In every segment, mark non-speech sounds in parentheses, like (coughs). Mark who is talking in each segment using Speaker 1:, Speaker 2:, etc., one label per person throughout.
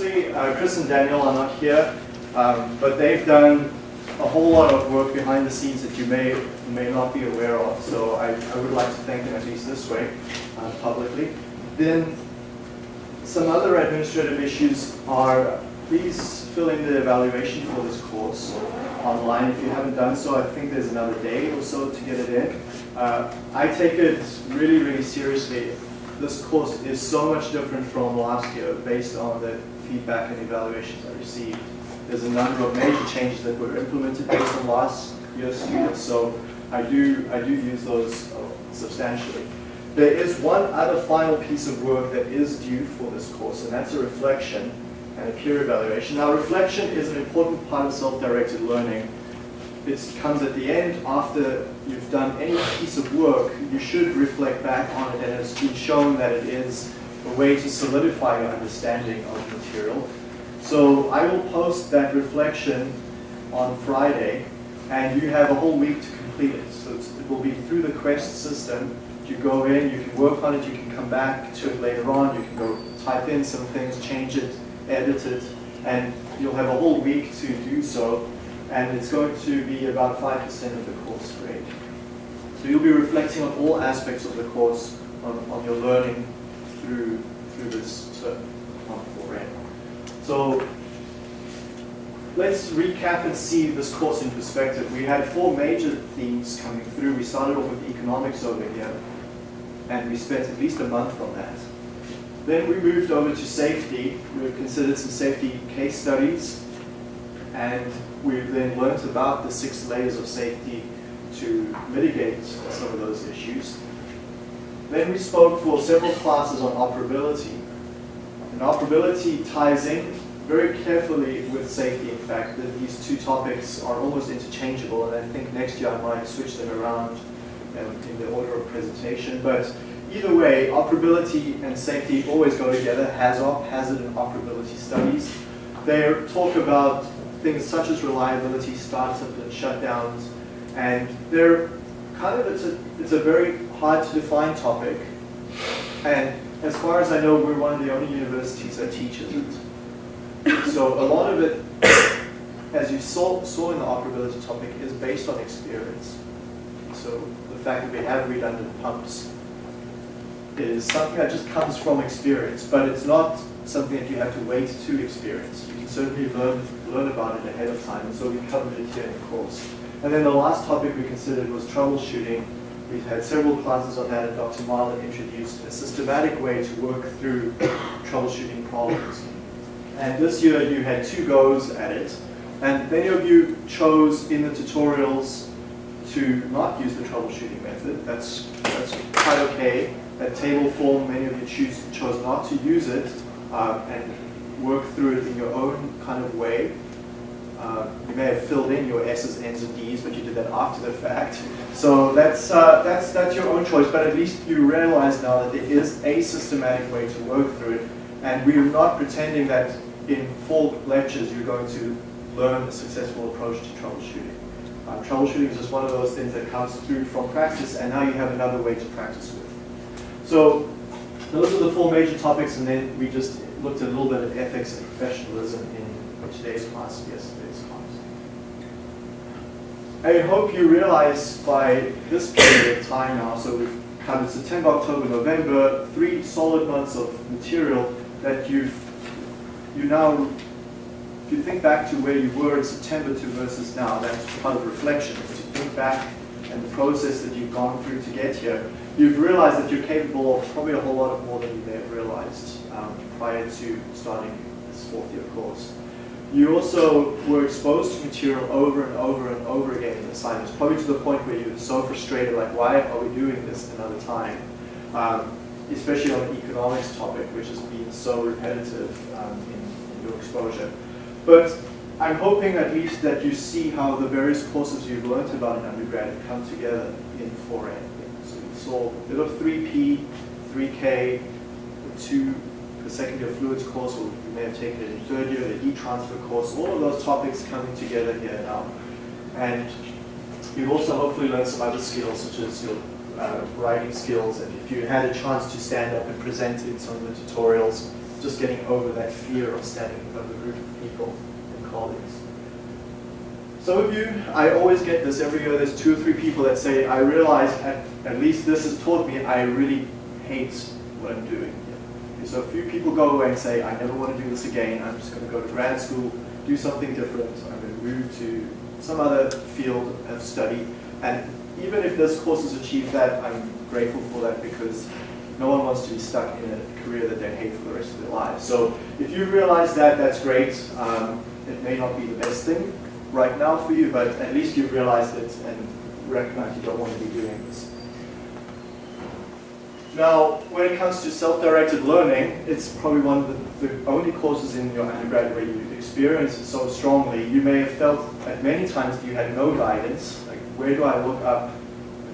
Speaker 1: firstly, uh, Chris and Daniel are not here, um, but they've done a whole lot of work behind the scenes that you may may not be aware of. So I, I would like to thank them at least this way, uh, publicly. Then some other administrative issues are please fill in the evaluation for this course online. If you haven't done so, I think there's another day or so to get it in. Uh, I take it really, really seriously. This course is so much different from last year based on the feedback and evaluations I received. There's a number of major changes that were implemented based on last year's students, so I do, I do use those uh, substantially. There is one other final piece of work that is due for this course, and that's a reflection and a peer evaluation. Now, reflection is an important part of self-directed learning. It comes at the end after you've done any piece of work, you should reflect back on it, and it's been shown that it is a way to solidify your understanding of material. So I will post that reflection on Friday, and you have a whole week to complete it. So it will be through the Quest system. You go in, you can work on it, you can come back to it later on, you can go type in some things, change it, edit it, and you'll have a whole week to do so, and it's going to be about 5% of the course grade. So you'll be reflecting on all aspects of the course, on, on your learning through, through this term on 4N. So let's recap and see this course in perspective. We had four major themes coming through. We started off with economics over here, and we spent at least a month on that. Then we moved over to safety. We considered some safety case studies, and we then learnt about the six layers of safety to mitigate some of those issues. Then we spoke for several classes on operability. And operability ties in very carefully with safety, in fact, that these two topics are almost interchangeable, and I think next year I might switch them around um, in the order of presentation. But either way, operability and safety always go together, HAZOP, hazard and operability studies. They talk about things such as reliability, startup and shutdowns, and they're kind of, it's a, it's a very hard to define topic. And as far as I know, we're one of the only universities that teaches it. So a lot of it, as you saw, saw in the operability topic, is based on experience. So the fact that we have redundant pumps is something that just comes from experience, but it's not something that you have to wait to experience. You can certainly learn, learn about it ahead of time, and so we covered it here in the course. And then the last topic we considered was troubleshooting. We've had several classes on that, and Dr. Marlin introduced a systematic way to work through (coughs) troubleshooting problems. And this year you had two goes at it, and many of you chose in the tutorials to not use the troubleshooting method. That's, that's quite okay that table form, many of you choose, chose not to use it um, and work through it in your own kind of way. Uh, you may have filled in your S's, N's, and D's, but you did that after the fact. So that's, uh, that's, that's your own choice, but at least you realize now that there is a systematic way to work through it, and we're not pretending that in four lectures you're going to learn a successful approach to troubleshooting. Um, troubleshooting is just one of those things that comes through from practice, and now you have another way to practice with. So those are the four major topics, and then we just looked at a little bit of ethics and professionalism in today's class yesterday's class. I hope you realize by this period of time now, so we've covered September, October, November, three solid months of material that you've, you now, if you think back to where you were in September to versus now, that's part of reflection, to think back and the process that you've gone through to get here you've realized that you're capable of probably a whole lot of more than you may have realized um, prior to starting this fourth year course. You also were exposed to material over and over and over again in assignments, probably to the point where you're so frustrated, like, why are we doing this another time? Um, especially on the economics topic, which has been so repetitive um, in, in your exposure. But I'm hoping at least that you see how the various courses you've learned about in undergrad come together in 4N a bit of 3P, 3K, the two, the second year fluids course, or you may have taken it in third year, the heat transfer course, all of those topics coming together here now. And you've also hopefully learned some other skills, such as your uh, writing skills, and if you had a chance to stand up and present in some of the tutorials, just getting over that fear of standing in front of a group of people and colleagues. Some of you, I always get this every year, there's two or three people that say, I realize at, at least this has taught me I really hate what I'm doing. So a few people go away and say, I never want to do this again, I'm just going to go to grad school, do something different, I'm going to move to some other field of study. And even if this course has achieved that, I'm grateful for that because no one wants to be stuck in a career that they hate for the rest of their lives. So if you realize that, that's great. Um, it may not be the best thing right now for you, but at least you've realized it and recognize you don't want to be doing this. Now, when it comes to self-directed learning, it's probably one of the, the, only courses in your undergrad where you experience it so strongly. You may have felt at many times that you had no guidance, like where do I look up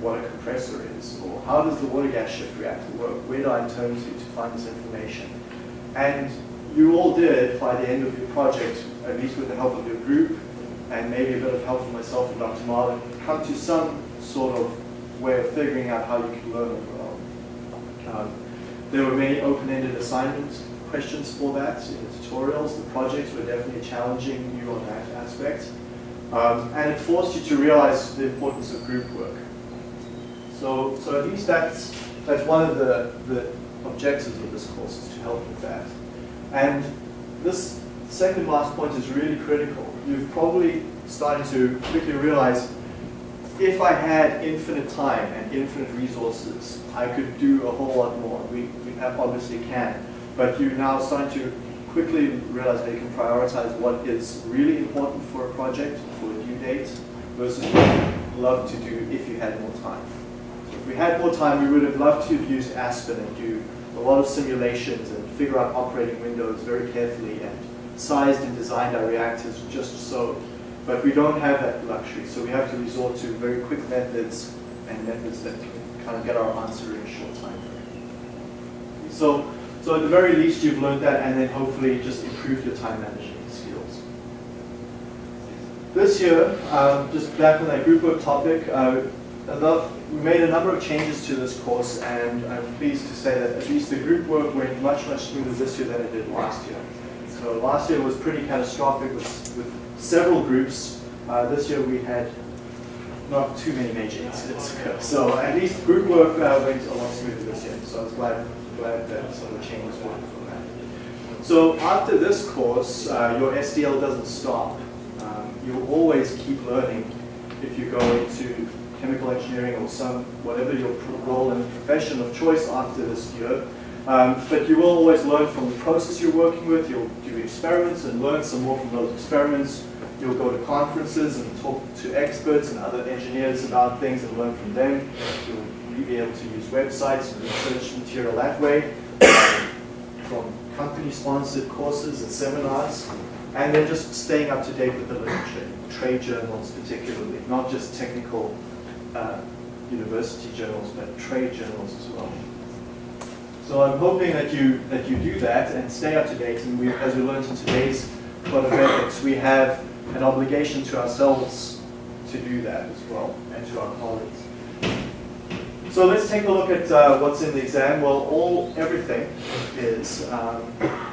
Speaker 1: what a compressor is, or how does the water gas shift reactor work, where do I turn to to find this information. And you all did, by the end of your project, uh, at least with the help of your group, and maybe a bit of help from myself and Dr. Marlin, come to some sort of way of figuring out how you can learn own. Um, there were many open-ended assignment questions for that in the tutorials. The projects were definitely challenging you on that aspect. Um, and it forced you to realize the importance of group work. So, so at least that's, that's one of the, the objectives of this course is to help with that. And this second last point is really critical. You've probably started to quickly realize if I had infinite time and infinite resources, I could do a whole lot more. We, we obviously can. But you're now starting to quickly realize that you can prioritize what is really important for a project, for a due date, versus what you'd love to do if you had more time If we had more time, we would have loved to have used Aspen and do a lot of simulations and figure out operating windows very carefully and sized and designed our reactors just so. But we don't have that luxury, so we have to resort to very quick methods and methods that can kind of get our answer in a short time frame. So, so at the very least, you've learned that and then hopefully just improve your time management skills. This year, um, just back on that group work topic, uh, we made a number of changes to this course, and I'm pleased to say that at least the group work went much, much smoother this year than it did last year. So last year was pretty catastrophic with, with several groups. Uh, this year we had not too many major incidents (laughs) occur. So at least group work uh, went a lot smoother this year. So I was glad, glad that some of the changes were from that. So after this course, uh, your SDL doesn't stop. Um, you'll always keep learning if you go into chemical engineering or some, whatever your role and profession of choice after this year. Um, but you will always learn from the process you're working with. You'll do experiments and learn some more from those experiments. You'll go to conferences and talk to experts and other engineers about things and learn from them. You'll be able to use websites and research material that way from company-sponsored courses and seminars. And then just staying up to date with the literature, trade journals particularly, not just technical uh, university journals, but trade journals as well. So I'm hoping that you that you do that and stay up to date. And we, as we learned in today's Code of Ethics, we have an obligation to ourselves to do that as well, and to our colleagues. So let's take a look at uh, what's in the exam. Well, all everything is um,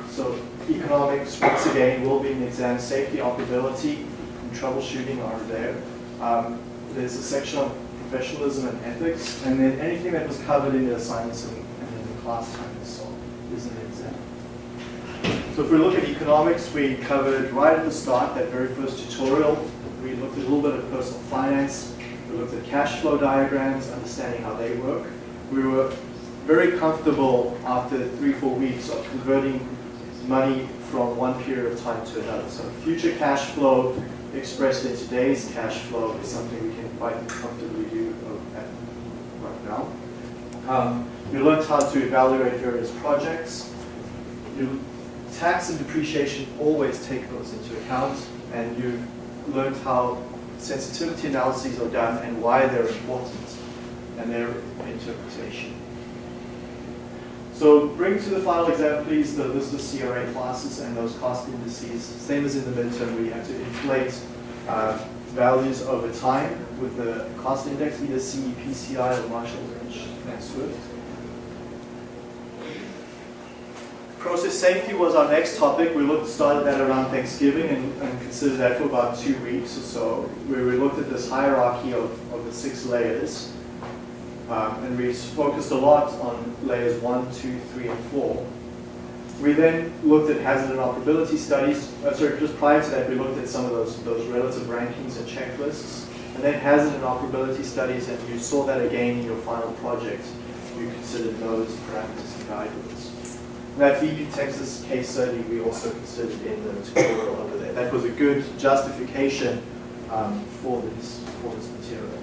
Speaker 1: so economics once again will be in the exam. Safety, operability, and troubleshooting are there. Um, there's a section on professionalism and ethics, and then anything that was covered in the assignments and, class time so is an exam. So if we look at economics, we covered right at the start, that very first tutorial, we looked at a little bit of personal finance, we looked at cash flow diagrams, understanding how they work. We were very comfortable after three, four weeks of converting money from one period of time to another. So future cash flow expressed in today's cash flow is something we can quite comfortably do uh, at right now. Um, you learned how to evaluate various projects. You, tax and depreciation always take those into account, and you learned how sensitivity analyses are done and why they're important and their interpretation. So bring to the final exam, please, the list of CRA classes and those cost indices. Same as in the midterm, we have to inflate uh, values over time with the cost index, either CEPCI or Marshall Lynch and Swift. process safety was our next topic. We looked, started that around Thanksgiving and, and considered that for about two weeks or so, where we looked at this hierarchy of, of the six layers. Um, and we focused a lot on layers one, two, three, and four. We then looked at hazard and operability studies. Uh, sorry, just prior to that, we looked at some of those, those relative rankings and checklists. And then hazard and operability studies, and you saw that again in your final project. You considered those parameters and guidelines. And that BP Texas case study we also considered in the tutorial over there. That was a good justification um, for, this, for this material.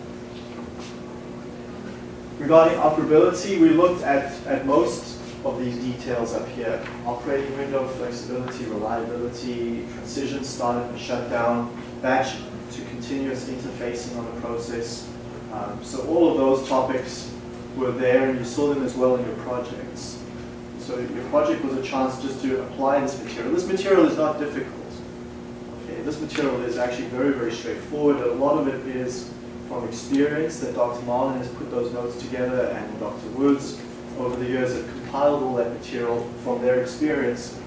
Speaker 1: Regarding operability, we looked at, at most of these details up here. Operating window, flexibility, reliability, transition, startup and shutdown, batch to continuous interfacing on the process. Um, so all of those topics were there and you saw them as well in your projects. So your project was a chance just to apply this material. This material is not difficult. Okay, this material is actually very, very straightforward. A lot of it is from experience that Dr. Marlin has put those notes together and Dr. Woods over the years have compiled all that material from their experience.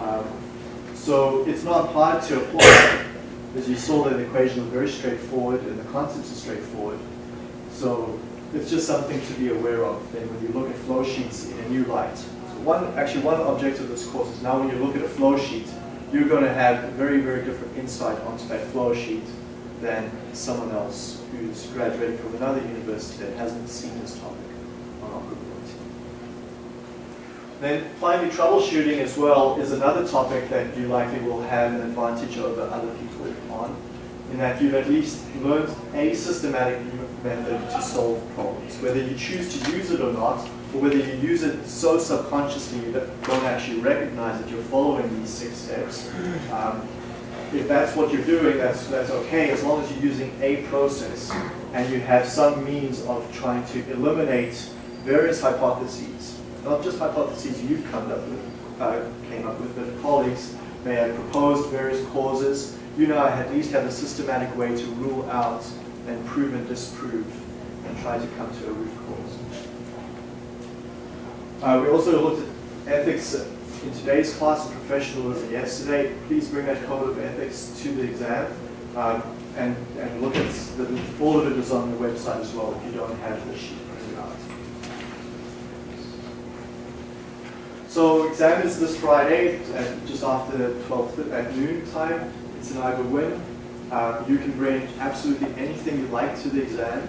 Speaker 1: Um, so it's not hard to apply. As you saw, that the equation is very straightforward and the concepts are straightforward. So it's just something to be aware of then when you look at flow sheets in a new light. So one, actually one objective of this course is now when you look at a flow sheet, you're going to have a very, very different insight onto that flow sheet than someone else who's graduated from another university that hasn't seen this topic. Then finally, troubleshooting as well is another topic that you likely will have an advantage over other people on, in that you've at least learned a systematic method to solve problems. Whether you choose to use it or not, or whether you use it so subconsciously you don't actually recognize that you're following these six steps, um, if that's what you're doing, that's, that's okay, as long as you're using a process and you have some means of trying to eliminate various hypotheses, not just hypotheses you've come up with, uh, came up with, but colleagues may have proposed various causes. You now at least have a systematic way to rule out and prove and disprove and try to come to a root cause. Uh, we also looked at ethics in today's class of professionalism yesterday, please bring that code of ethics to the exam um, and, and look at the, all of it is on the website as well if you don't have the sheet printed out. So exam is this Friday at just after 12 at noon time. It's an either win. Uh, you can bring absolutely anything you like to the exam.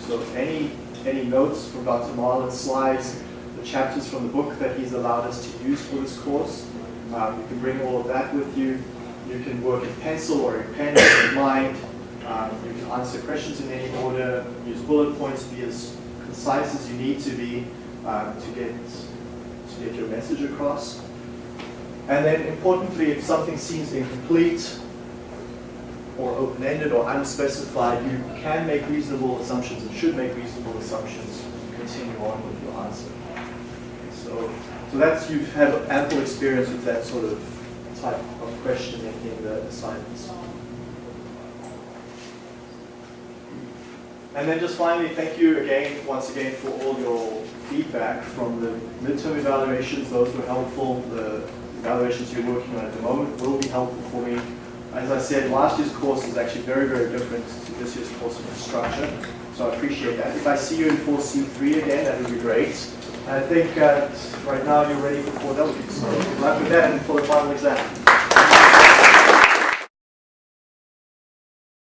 Speaker 1: So any any notes from Dr. Marlin's slides, the chapters from the book that he's allowed us to use for this course. Um, you can bring all of that with you. You can work in pencil or in pen or in mind. Um, you can answer questions in any order, use bullet points, be as concise as you need to be um, to, get, get your message across. And then importantly, if something seems incomplete or open-ended or unspecified, you can make reasonable assumptions and should make reasonable assumptions continue on with your answer. So, so that's, you've had ample experience with that sort of type of questioning in the assignments. And then just finally, thank you again, once again, for all your feedback from the midterm evaluations. Those were helpful. The evaluations you're working on at the moment will be helpful for me. As I said, last year's course is actually very, very different to this year's course in construction. So I appreciate that. If I see you in 4C3 again, that would be great. I think uh, right now you're ready for 4W. So good luck with that and for the final exam.